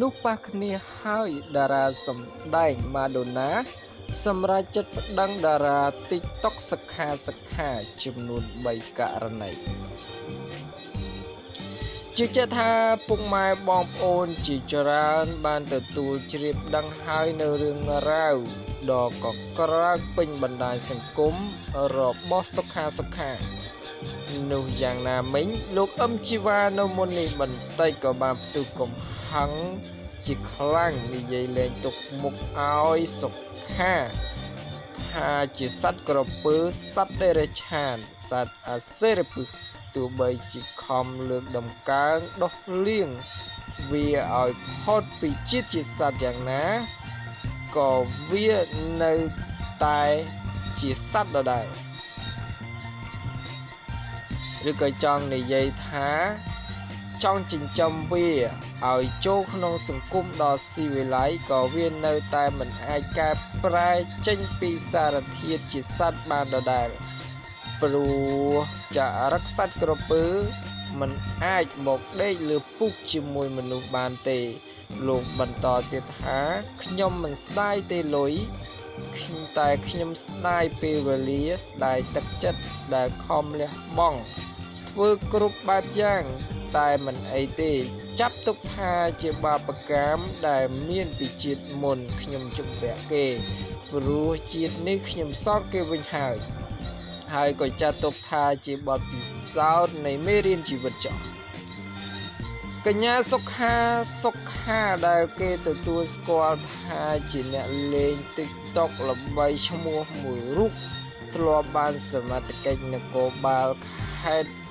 នោះប៉ះគ្នាហើយតារាសម្ដែងម៉ាដូណា សម្រាប់ចិត្តប្តឹងតារា TikTok សិក្ខាសិក្ខាចំនួន3ករណីជឿជាក់ថាពុកម៉ែបងប្អូនជាច្រើនបានទទួលជ្រាបដឹងហើយនៅរឿងរ៉ាវដ៏កក្រើកពេញបណ្ដាញសង្គមរបស់សុខាសុខានោះយ៉ាងណាមិញលោកអឹមជីវ៉ានៅមុននេះបន្តិចក៏បានផ្ទុះកំហឹ ងជាខ្លាំងនិយាយលេងទុកមុខឲ្យសុខាថាជាសត្វក្រពើសត្វដេរឆានសត្វអាសេរពឹសទោះបីជាខំលើកដំកើងដោះលៀងវាឲ្យផុតពីជាតិជាសត្វយ៉ាងណាក៏វានៅតែជាសត្វដដែលឬក៏ចង់និយាយថា ចង់ចិញ្ចឹមវាឲ្យចូលក្នុងសង្គមដ៏ស៊ីវិល័យក៏វានៅតែមិនអាចកែប្រែចេញពីសារធាតុជាសត្វបានដដែលព្រោះចារឹកសត្វក្រពើមិនអាចមកដេកលើពុកជាមួយមនុស្សបានទេ លោកបន្តទៀតថាខ្ញុំមិនស្ដាយទេលុយតែខ្ញុំស្ដាយពេលវេលាស្ដាយទឹកចិត្តដែលខំលះបង់ធ្វើគ្រប់បែបយ៉ាង តែមិនអីទេ ចាប់ទុកថាជាបាបកម្មដែលមានពីជាតិមុនខ្ញុំជំពាក់គេព្រោះជាតិនេះខ្ញុំសល់គេវិញហើយហើយក៏ចាត់ទុកថាជាបទពិសោធន៍នៃមេរៀនជីវិតចោះកញ្ញាសុខាសុខាដែលគេទទួលស្គាល់ថាជាអ្នកលេង TikTok ល្បីឈ្មោះមួយរូបធ្លាប់បានសមត្ថកិច្ចនគរបាលខេត្ត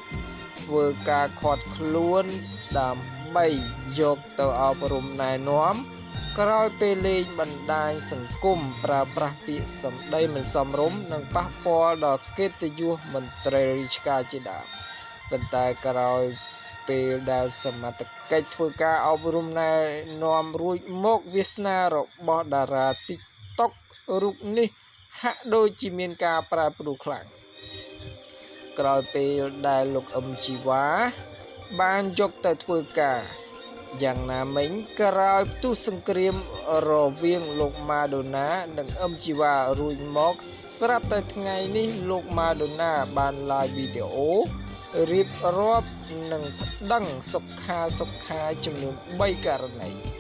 ធ្វើការខាត់ខ្លួនដើម្បីយកទៅអប់រំណែនាំក្រោយពេលលេងបណ្ដាញសង្គមប្រើប្រាស់ពាក្យសម្ដីមិនសមរម្យនិងប៉ះពាល់ដល់កិត្តិយសមន្ត្រីរាជការជាដើមប៉ុន្តែក្រោយពេលដែលសមត្ថកិច្ចធ្វើការអប់រំណែនាំរួចមកវាសនារបស់តារា TikTok រូបនេះហាក់ដូចជាមានការប្រែប្រួលខ្លាំង ក្រោយពេលដែលលោកអឹមជីវ៉ាបានយកទៅធ្វើការយ៉ាងណាមិញក្រោយផ្ទុះសង្គ្រាមរវាងលោកម៉ាដូណា និងអឹមជីវ៉ារួចមកស្រាប់តែថ្ងៃនេះលោកម៉ាដូណាបាន live វីដេអូរៀបរាប់និងប្តឹងសុខាសុខាចំនួន3ករណី